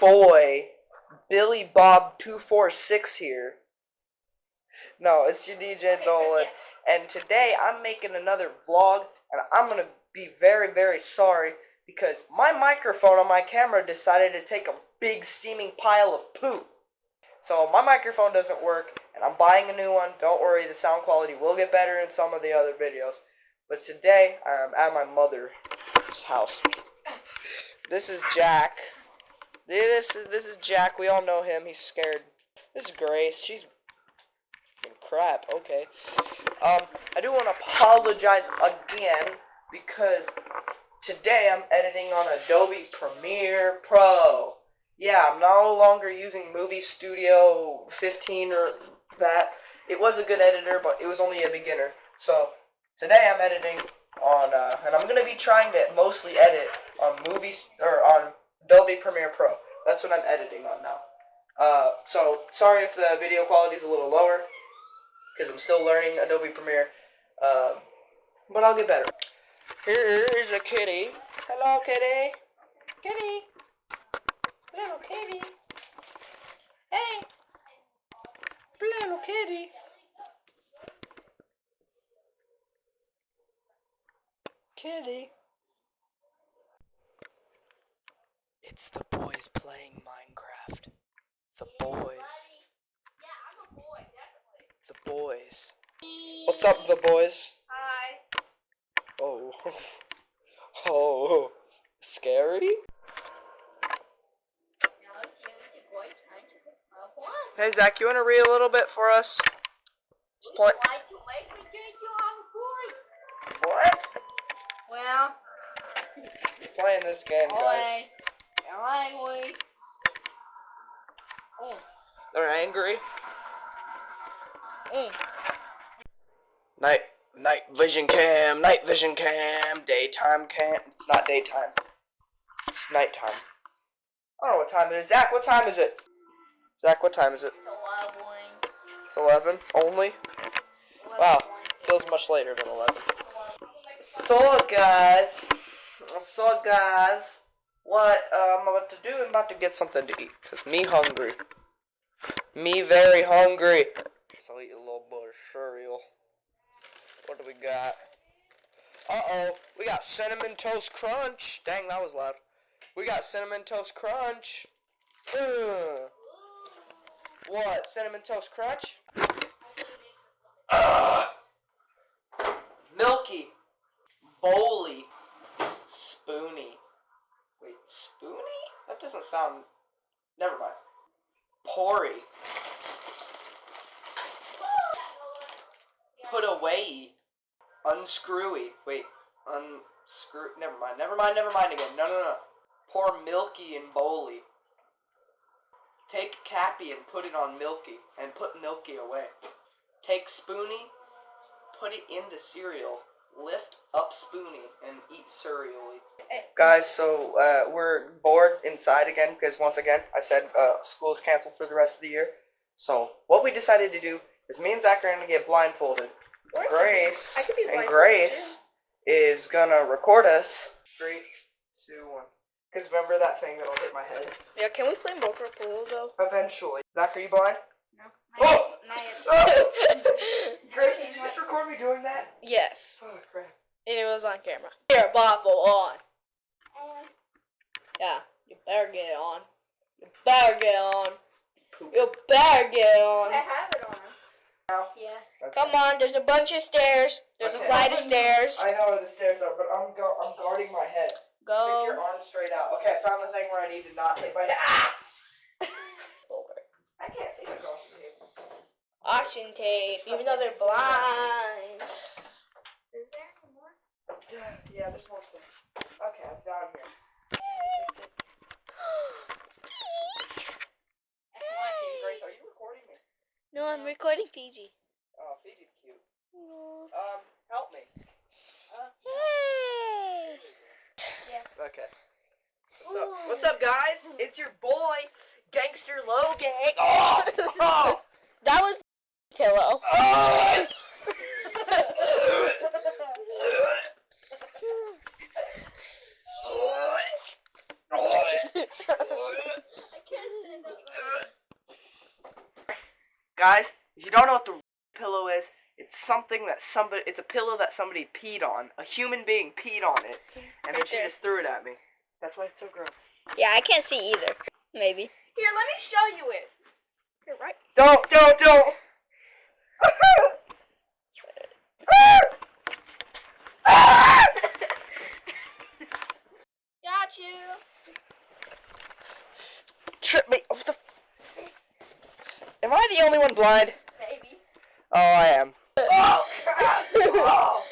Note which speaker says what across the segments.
Speaker 1: boy, Billy Bob two four six here. No, it's your DJ Nolan, and today I'm making another vlog, and I'm gonna be very very sorry because my microphone on my camera decided to take a big steaming pile of poop. So my microphone doesn't work, and I'm buying a new one. Don't worry, the sound quality will get better in some of the other videos. But today I'm at my mother's house. This is Jack. This is this is Jack. We all know him. He's scared. This is Grace. She's crap. Okay. Um, I do want to apologize again because today I'm editing on Adobe Premiere Pro. Yeah, I'm no longer using Movie Studio 15 or that. It was a good editor, but it was only a beginner. So today I'm editing on, uh, and I'm gonna be trying to mostly edit on movies or on Adobe Premiere Pro. That's what I'm editing on now. Uh, so sorry if the video quality is a little lower because I'm still learning Adobe Premiere. Um, but I'll get better. Here's a kitty. Hello, kitty. Kitty. Little kitty. Hey. Little kitty. Kitty. It's the boys playing Minecraft. The boys.
Speaker 2: Yeah, I'm a boy, definitely.
Speaker 1: The boys. What's up, the boys?
Speaker 2: Hi.
Speaker 1: Oh. Oh. Scary?
Speaker 2: Now it's you to boy trying to one.
Speaker 1: Hey, Zach, you want to read a little bit for us? Just play.
Speaker 2: Why to make me get you on boy?
Speaker 1: What?
Speaker 2: Well,
Speaker 1: He's playing this game, guys.
Speaker 2: Boy. You're angry. Mm.
Speaker 1: They're angry.
Speaker 2: Mm.
Speaker 1: Night, night vision cam, night vision cam, daytime cam. It's not daytime. It's nighttime. I don't know what time it is. Zach, what time is it? Zach, what time is it?
Speaker 2: So I win.
Speaker 1: It's 11 only? Wow, feels much later than 11. So, guys, so, guys, what uh, I'm about to do, I'm about to get something to eat. Because me hungry. Me very hungry. So, I'll eat a little bit of cereal. What do we got? Uh-oh, we got Cinnamon Toast Crunch. Dang, that was loud. We got Cinnamon Toast Crunch. Ugh. What, Cinnamon Toast Crunch? Milky. Bowly. Spoony. That doesn't sound. Never mind. Pory. Put away. Unscrewy. Wait, unscrew. Never mind. Never mind. Never mind again. No, no, no. Pour Milky and Bowly. Take Cappy and put it on Milky, and put Milky away. Take Spoony, put it into cereal. Lift up Spoony and eat cereally. Guys, so uh, we're bored inside again because once again I said uh, school's canceled for the rest of the year. So what we decided to do is me and Zach are gonna get blindfolded.
Speaker 2: Or I could be-
Speaker 1: Grace
Speaker 2: I could be
Speaker 1: and
Speaker 2: blindfolded,
Speaker 1: Grace is gonna record us. Three, two, one. Because remember that thing that'll hit my head?
Speaker 3: Yeah, can we play Boca Pool though?
Speaker 1: Eventually. Zach, are you blind?
Speaker 2: No.
Speaker 1: Oh!
Speaker 2: Not.
Speaker 1: Oh! Grace, did you just record me doing that?
Speaker 3: yes,
Speaker 1: Oh crap.
Speaker 3: and it was on camera. Here, blindfold on.
Speaker 2: Um,
Speaker 3: Yeah, you better get it on. You better get it on.
Speaker 1: Poop.
Speaker 3: You better get it on.
Speaker 2: I have it on. Yeah.
Speaker 1: Okay.
Speaker 3: Come on, there's a bunch of stairs. There's
Speaker 1: Okay.
Speaker 3: a flight of stairs.
Speaker 1: I know where the stairs are, but I'm go I'm guarding my head.
Speaker 3: Go.
Speaker 1: Stick your arm straight out. Okay, I found the thing where I need to not hit my head. Ah! I can't see the caution tape.
Speaker 3: Caution tape, even though they're blind.
Speaker 2: Is there any more?
Speaker 1: Yeah, there's more stuff. Okay, I'm down here.
Speaker 2: That's my
Speaker 1: Hey,
Speaker 2: TV.
Speaker 1: Grace, are you recording me?
Speaker 3: No, I'm recording Fiji.
Speaker 1: Oh, Fiji's cute. Um, help me.
Speaker 2: Uh,
Speaker 3: Hey!
Speaker 1: Okay. What's up? What's up, guys? It's your boy, Gangster Logan. Oh! oh!
Speaker 3: That was pillow.
Speaker 1: Oh! Guys, if you don't know what the pillow is, it's something that somebody, it's a pillow that somebody peed on. A human being peed on it, and then she just threw it at me. That's why it's so gross.
Speaker 3: Yeah, I can't see either. Maybe.
Speaker 2: Here, let me show you it.
Speaker 3: You're right.
Speaker 1: Don't, don't, don't!
Speaker 2: Got you.
Speaker 1: Trip me. What the? Am I the only one blind?
Speaker 2: Maybe.
Speaker 1: Oh, I am. Oh, oh,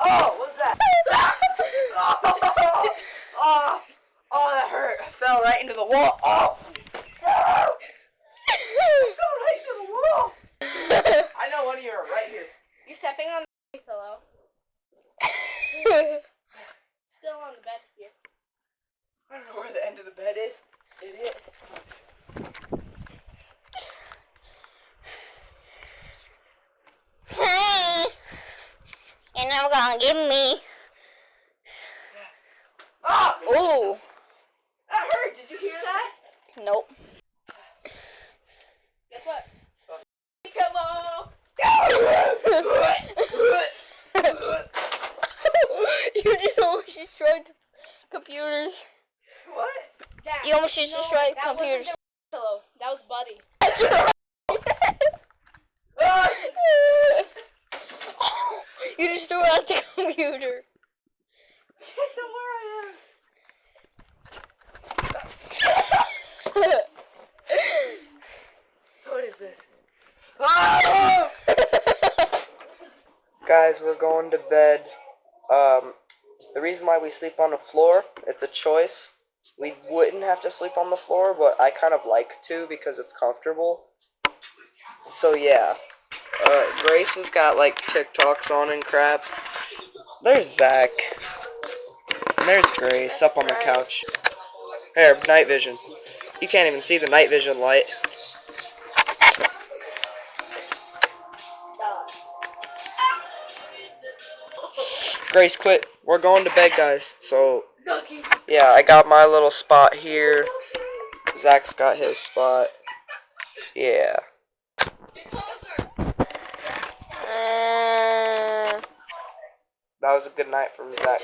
Speaker 1: oh, what's that? Oh, oh, oh, that hurt. I fell right into the wall. Oh, I know one of you are right here.
Speaker 2: You're stepping on the pillow. Still on the bed here.
Speaker 1: I don't know where the end of the bed is. Idiot.
Speaker 3: Hey, you're never gonna give me.
Speaker 1: Ah!
Speaker 3: Ooh,
Speaker 1: That hurt. Did you hear that?
Speaker 3: nope.
Speaker 2: Guess what? Pillow.
Speaker 3: you just almost destroyed computers.
Speaker 1: what?
Speaker 2: That.
Speaker 3: You almost just
Speaker 2: No,
Speaker 3: destroyed
Speaker 2: that wasn't
Speaker 3: computers.
Speaker 2: the pillow. That was Buddy.
Speaker 3: That's right. You just threw out the computer.
Speaker 1: Can't tell where I am. What is this? Ah! Guys, we're going to bed. Um, the reason why we sleep on the floor, it's a choice. We wouldn't have to sleep on the floor, but I kind of like to because it's comfortable. So yeah. Uh, Grace has got like TikToks on and crap. There's Zach. And there's Grace up on the couch. There, night vision. You can't even see the night vision light. Grace, quit. We're going to bed, guys. So,
Speaker 2: Ducky.
Speaker 1: yeah, I got my little spot here. Zach's got his spot. Yeah.
Speaker 3: Uh,
Speaker 1: That was a good night from Zach.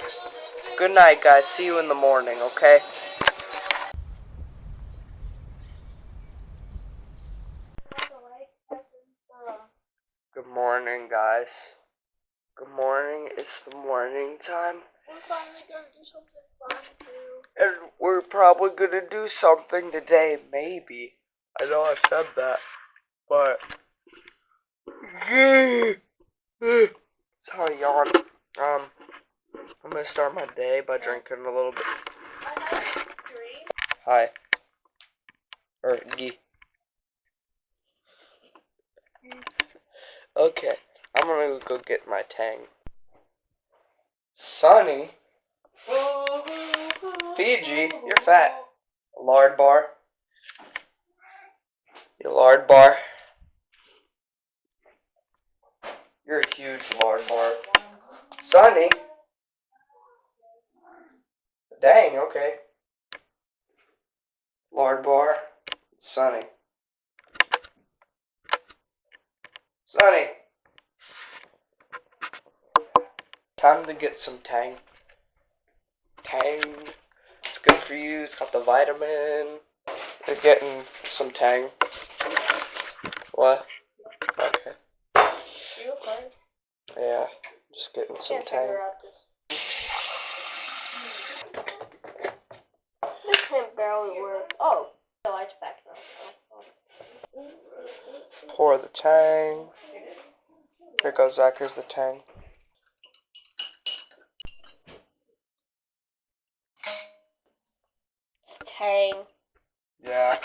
Speaker 1: Good night, guys. See you in the morning, okay? Good morning, guys. Good morning. It's the morning time.
Speaker 2: We're gonna do something fun too.
Speaker 1: And we're probably gonna do something today, maybe. I know I said that, but. Sorry, yawn. Um, I'm gonna start my day by drinking a little bit.
Speaker 2: I had a dream.
Speaker 1: Hi. Or Gee. Okay, I'm gonna go get my tang. Sonny? Fiji, you're fat. Lard bar. You lard bar. You're a huge lard bar. Sonny? Dang, okay. Lard bar. Sonny. Sonny. Time to get some tang. Tang. It's good for you. It's got the vitamin. You're getting some tang. What? Okay.
Speaker 2: You okay?
Speaker 1: Yeah. Just getting some tang.
Speaker 2: This can barely work. Oh, the light's back now.
Speaker 1: Pour the tang. Here goes Zach. Here's the tang.
Speaker 3: It's Tang.
Speaker 1: Yeah.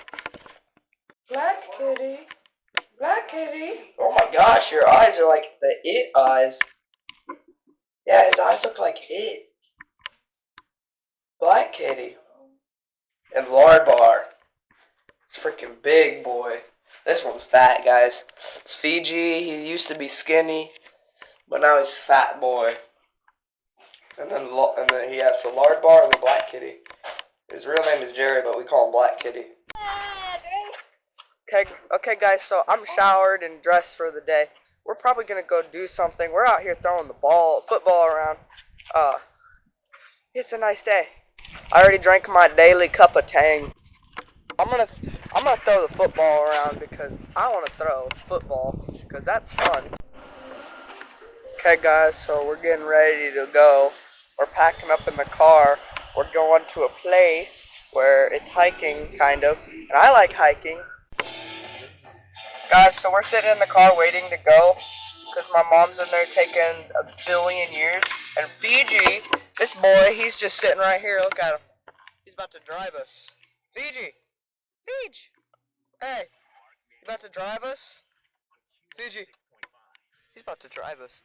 Speaker 1: Black kitty. Black kitty. Oh my gosh, your eyes are like the it eyes. Yeah, his eyes look like it. Black kitty. And lard bar. It's freaking big, boy. This one's fat, guys. It's Fiji. He used to be skinny, but now he's fat, boy. And then, and then he has the lard bar and the black kitty. His real name is Jerry, but we call him Black Kitty. Okay, okay, guys. So I'm showered and dressed for the day. We're probably gonna go do something. We're out here throwing the ball, football around. Uh, it's a nice day. I already drank my daily cup of Tang. I'm gonna, I'm gonna throw the football around because I want to throw football because that's fun. Okay, guys. So we're getting ready to go. We're packing up in the car. We're going to a place where it's hiking, kind of, and I like hiking. Guys, so we're sitting in the car waiting to go because my mom's in there taking a billion years. And Fiji, this boy, he's just sitting right here. Look at him. He's about to drive us. Fiji! Fiji! Hey! You about to drive us? Fiji! He's about to drive us.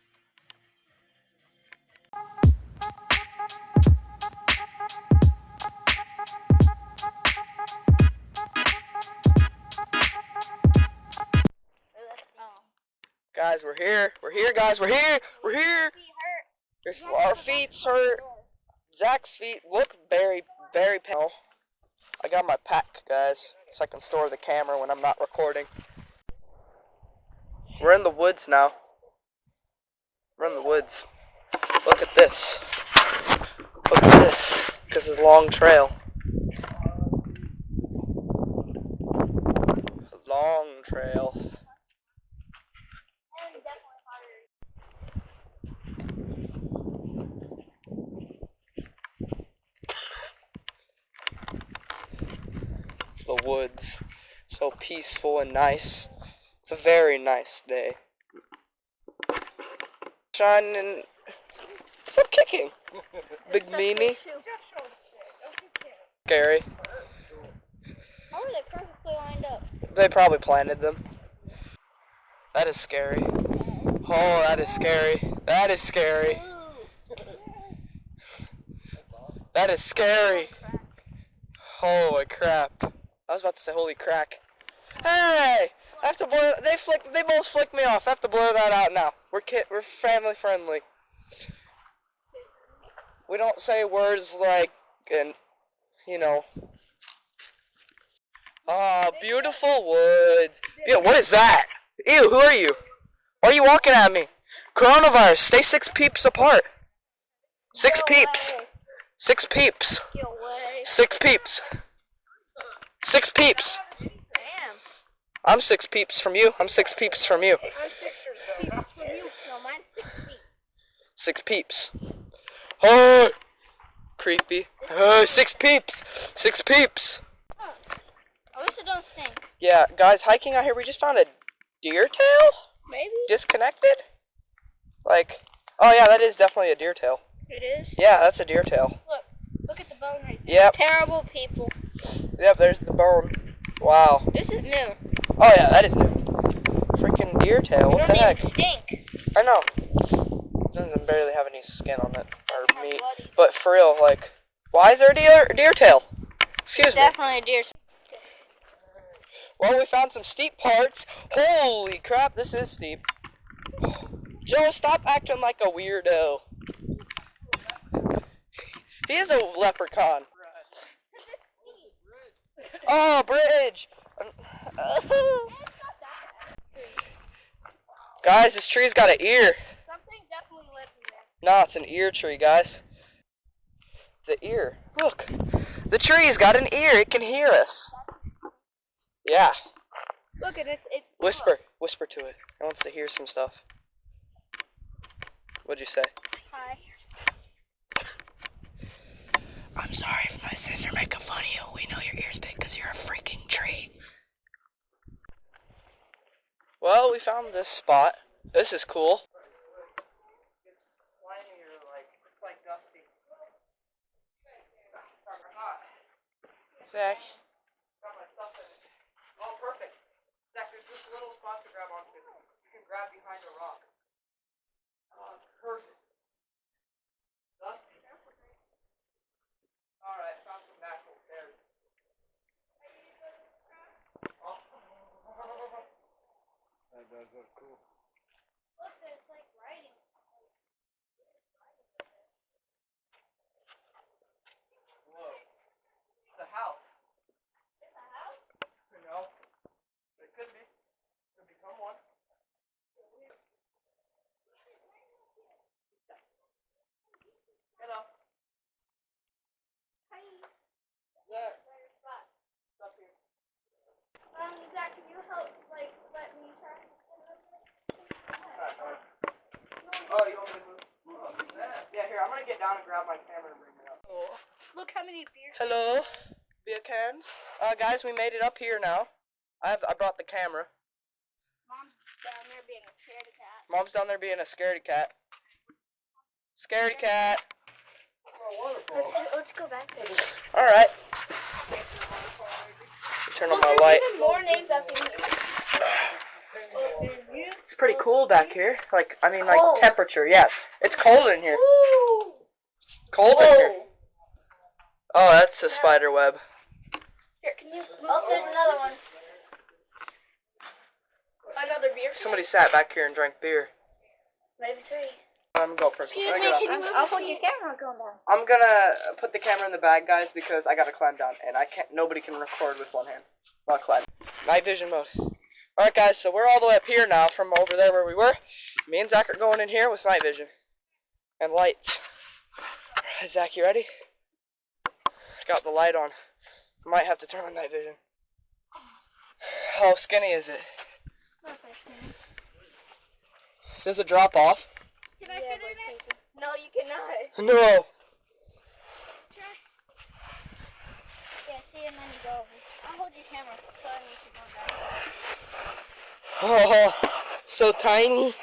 Speaker 1: Guys, we're here. We're here, guys. We're here. We're here. There's, our feet's hurt. Zach's feet look very, very pale. I got my pack, guys, so I can store the camera when I'm not recording. We're in the woods now. We're in the woods. Look at this. Look at this. This is a long trail. Long trail. The woods. So peaceful and nice. It's a very nice day. Shining. Stop kicking. Big meanie. Scary.
Speaker 2: How are they perfectly lined up?
Speaker 1: They probably planted them. That is scary. Oh, that is scary. That is scary. That is scary. Holy crap. I was about to say holy crack. Hey! I have to blur they flick they both flick me off. I have to blur that out now. We're kid we're family friendly. We don't say words like and you know Ah, beautiful woods. Yeah, what is that? Ew, who are you? Why are you walking at me? Coronavirus, stay six peeps apart. Six peeps. Six peeps. Six peeps. Six peeps.
Speaker 2: Damn.
Speaker 1: I'm six peeps from you. I'm six peeps from you.
Speaker 2: I'm six feet from you. No, mine's six feet.
Speaker 1: Six peeps. Oh, creepy. Oh, six peeps. Six peeps.
Speaker 2: Oh, at least it don't stink.
Speaker 1: Yeah, guys, hiking out here, we just found a deer tail
Speaker 2: Maybe.
Speaker 1: disconnected. Like, oh yeah, that is definitely a deer tail.
Speaker 2: It is.
Speaker 1: Yeah, that's a deer tail.
Speaker 2: Look. Look at the bone right there.
Speaker 1: Yep,
Speaker 2: Terrible people.
Speaker 1: Yep, there's the bone. Wow.
Speaker 2: This is new.
Speaker 1: Oh yeah, that is new. Freaking deer tail. What the heck?
Speaker 2: stink.
Speaker 1: I know. Doesn't barely have any skin on it or meat. But for real, like, why is there a deer deer tail? Excuse me.
Speaker 2: Definitely a deer.
Speaker 1: Well, we found some steep parts. Holy crap, this is steep. Joe, stop acting like a weirdo. He is a leprechaun. Oh, bridge! guys, this tree's got an ear.
Speaker 2: Something definitely lives in there.
Speaker 1: Nah, it's an ear tree, guys. The ear. Look. The tree's got an ear. It can hear us. Yeah.
Speaker 2: Look at it. It's
Speaker 1: Whisper. Whisper to it. It wants to hear some stuff. What'd you say?
Speaker 2: Hi.
Speaker 1: I'm sorry if my sister making fun of you. We know your ear's big because you're a freaking tree. Well, we found this spot. This is cool. It's slimy or like it's like dusty. Zach. Got my stuff in it. Oh, perfect. Zach, there's this little spot to grab onto. You can grab behind a rock. Oh, perfect. Dusty. Alright, found some natural stairs. Oh.
Speaker 4: That does cool.
Speaker 2: Look, there's like writing.
Speaker 1: Whoa. It's a house.
Speaker 2: It's a house.
Speaker 1: You know? The
Speaker 2: Um, Zach, can you help, like, let me try?
Speaker 1: Oh, you want me to move? Yeah, here, I'm gonna get down and grab my camera and bring it up.
Speaker 2: Look how many beers.
Speaker 1: Hello, beer cans. Uh, guys, we made it up here now. I have, I brought the camera.
Speaker 2: Mom's down there being a scaredy cat.
Speaker 1: Mom's down there being a scaredy cat. Scaredy cat.
Speaker 2: Let's, let's go back there.
Speaker 1: All right. Turn on my light.
Speaker 2: Even more names up in here.
Speaker 1: It's pretty cool back here. Like, I mean, like temperature. Yeah, it's cold in here.
Speaker 2: Woo!
Speaker 1: Cold in here. Oh, that's a spider web.
Speaker 2: Here, can you? Oh, there's another one. Another beer.
Speaker 1: Somebody sat back here and drank beer.
Speaker 2: Maybe three.
Speaker 1: I'm gonna go first.
Speaker 2: Excuse me, can you move? I'll put your camera going down.
Speaker 1: I'm gonna put the camera in the bag, guys, because I gotta climb down, and I can't. Nobody can record with one hand while climbing. Night vision mode. All right, guys. So we're all the way up here now from over there where we were. Me and Zach are going in here with night vision and lights. Zach, you ready? Got the light on. Might have to turn on night vision. How skinny is it? Not that skinny. Does it drop off?
Speaker 2: Can I fit in it? No, you cannot.
Speaker 1: No.
Speaker 2: Yeah, see, and then you go over. I'll hold your camera so I need to go back.
Speaker 1: Oh, so tiny.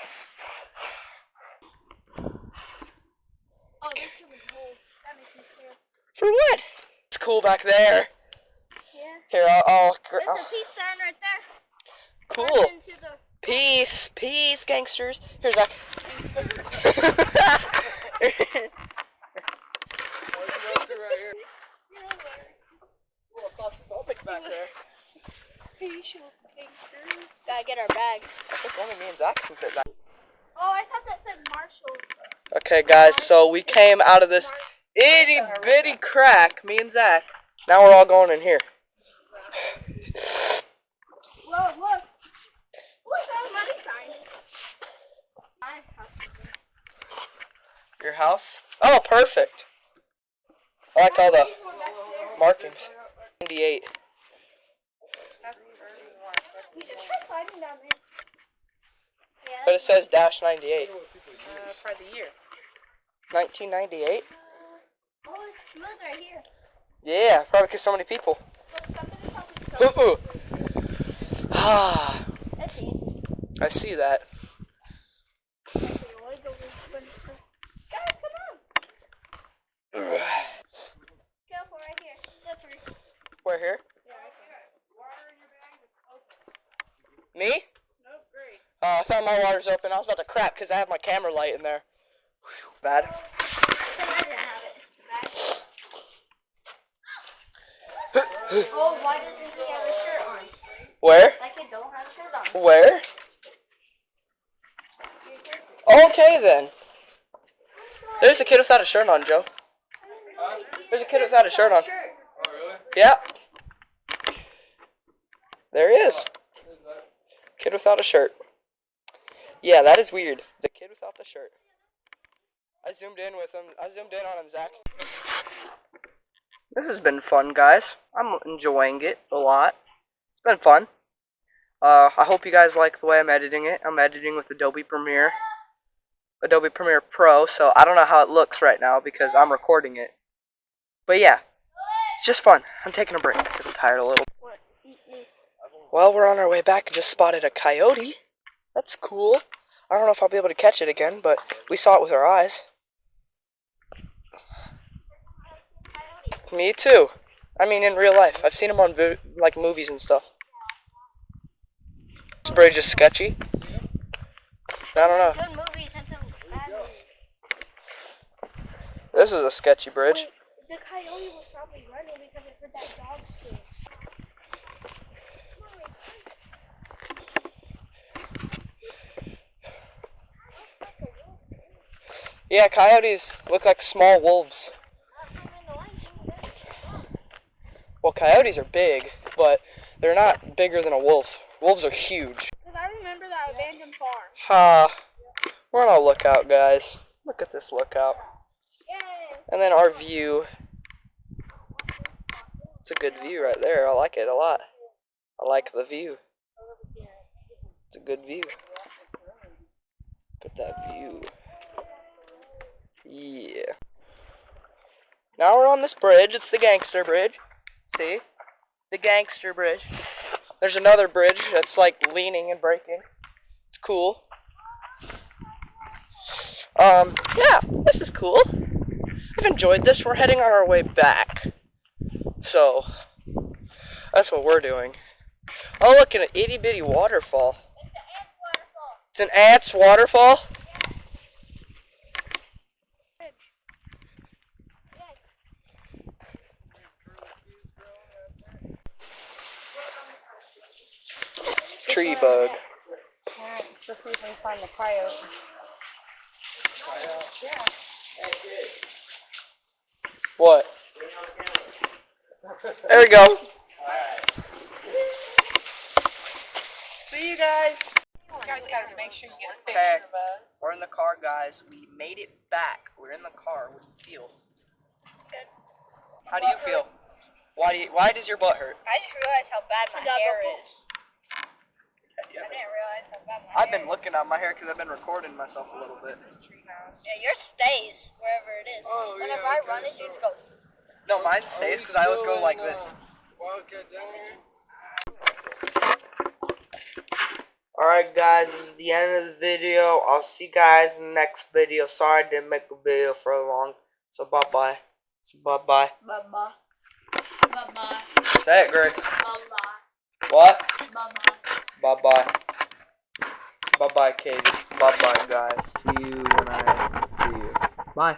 Speaker 2: Oh, there's too many holes. That makes me scared.
Speaker 1: For what? It's cool back there.
Speaker 2: Yeah.
Speaker 1: Here, I'll. I'll
Speaker 2: There's
Speaker 1: I'll-
Speaker 2: a peace sign right there.
Speaker 1: cool.
Speaker 2: The
Speaker 1: Peace, peace, gangsters. Here's Zach. back there. Pacial gangsters.
Speaker 2: Gotta get our bags.
Speaker 1: I think only me and Zach can fit back.
Speaker 2: Oh, I thought that said Marshall.
Speaker 1: Okay, guys, so we came out of this itty bitty crack, me and Zach. Now we're all going in here.
Speaker 2: Whoa, look. Look, money sign. My house.
Speaker 1: Your house? Oh, perfect. I like all the markings. 98.
Speaker 2: We should try climbing down there.
Speaker 1: But it says dash 98.
Speaker 3: Uh, for the year.
Speaker 1: 1998?
Speaker 2: Oh, it's smooth right here.
Speaker 1: Yeah, probably because so many people.
Speaker 2: Look, somebody's so.
Speaker 1: Ooh. Ah, I see that.
Speaker 2: Guys, come on. Careful right here. Slippery.
Speaker 1: We're here. Me?
Speaker 3: Nope, great.
Speaker 1: Oh, I thought my water's open. I was about to crap because I have my camera light in there. Whew, Bad.
Speaker 2: Then I didn't have it. Oh, why doesn't he have a shirt on?
Speaker 1: Where?
Speaker 2: That kid don't have a shirt on.
Speaker 1: Where? Okay then. There's a kid without a shirt on, Joe. There's a kid without a shirt on. Oh, yeah. There he is. Kid without a shirt. Yeah, that is weird. The kid without the shirt. I zoomed in with him. I zoomed in on him, Zach. This has been fun, guys. I'm enjoying it a lot. It's been fun. Uh, I hope you guys like the way I'm editing it. I'm editing with Adobe Premiere. Adobe Premiere Pro, so I don't know how it looks right now because I'm recording it. But yeah, it's just fun. I'm taking a break because I'm tired a little. Well, we're on our way back. Just spotted a coyote. That's cool. I don't know if I'll be able to catch it again, but we saw it with our eyes. Me too. I mean, in real life, I've seen them on like movies and stuff. This bridge is sketchy. I don't know.
Speaker 2: Good movies until bad movies.
Speaker 1: This is a sketchy bridge.
Speaker 2: The coyote was probably running because it heard that dog scream.
Speaker 1: Yeah, coyotes look like small wolves. Well, coyotes are big, but they're not bigger than a wolf. Wolves are huge.
Speaker 2: Because I remember that abandoned farm.
Speaker 1: Ha! we're on a lookout, guys. Look at this lookout.
Speaker 2: Yay!
Speaker 1: And then our view. It's a good view right there. I like it a lot. I like the view. It's a good view. Look at that view. Yeah. Now we're on this bridge. It's the gangster bridge. See? The gangster bridge. There's another bridge that's like leaning and breaking. It's cool. Um, yeah, this is cool. I've enjoyed this. We're heading on our way back. So, that's what we're doing. Oh, look, an itty bitty waterfall.
Speaker 2: It's the ant waterfall.
Speaker 1: It's an ant's waterfall? Tree bug.
Speaker 2: Alright, let's see if we can find the coyote.
Speaker 1: What? There we go. See you guys.
Speaker 3: You guys gotta make sure you get a
Speaker 1: Okay.
Speaker 3: picture of us.
Speaker 1: We're in the car, guys. We made it back. We're in the car. What do you feel?
Speaker 2: Good.
Speaker 1: How do you feel? Why do you, Why does your butt hurt?
Speaker 2: I just realized how bad my hair
Speaker 3: go
Speaker 2: is. I didn't realize how bad my
Speaker 1: I've
Speaker 2: hair
Speaker 1: been looking at my hair because I've been recording myself a little bit.
Speaker 2: Yeah, yours stays wherever it is.
Speaker 4: Oh, yeah,
Speaker 2: Whenever I
Speaker 4: okay,
Speaker 2: run it,
Speaker 4: so-
Speaker 2: yours goes.
Speaker 1: No, mine stays oh, because I always go like this.
Speaker 4: Wildcat down here?
Speaker 1: Alright guys, this is the end of the video. I'll see you guys in the next video. Sorry I didn't make a video for a long. So bye bye. So bye bye.
Speaker 3: Bye bye. Bye bye.
Speaker 1: Say it, Greg.
Speaker 3: Bye bye.
Speaker 1: What?
Speaker 3: Bye bye.
Speaker 1: Bye bye. Bye bye, Katie. Bye bye, guys. See you when I see you. Bye.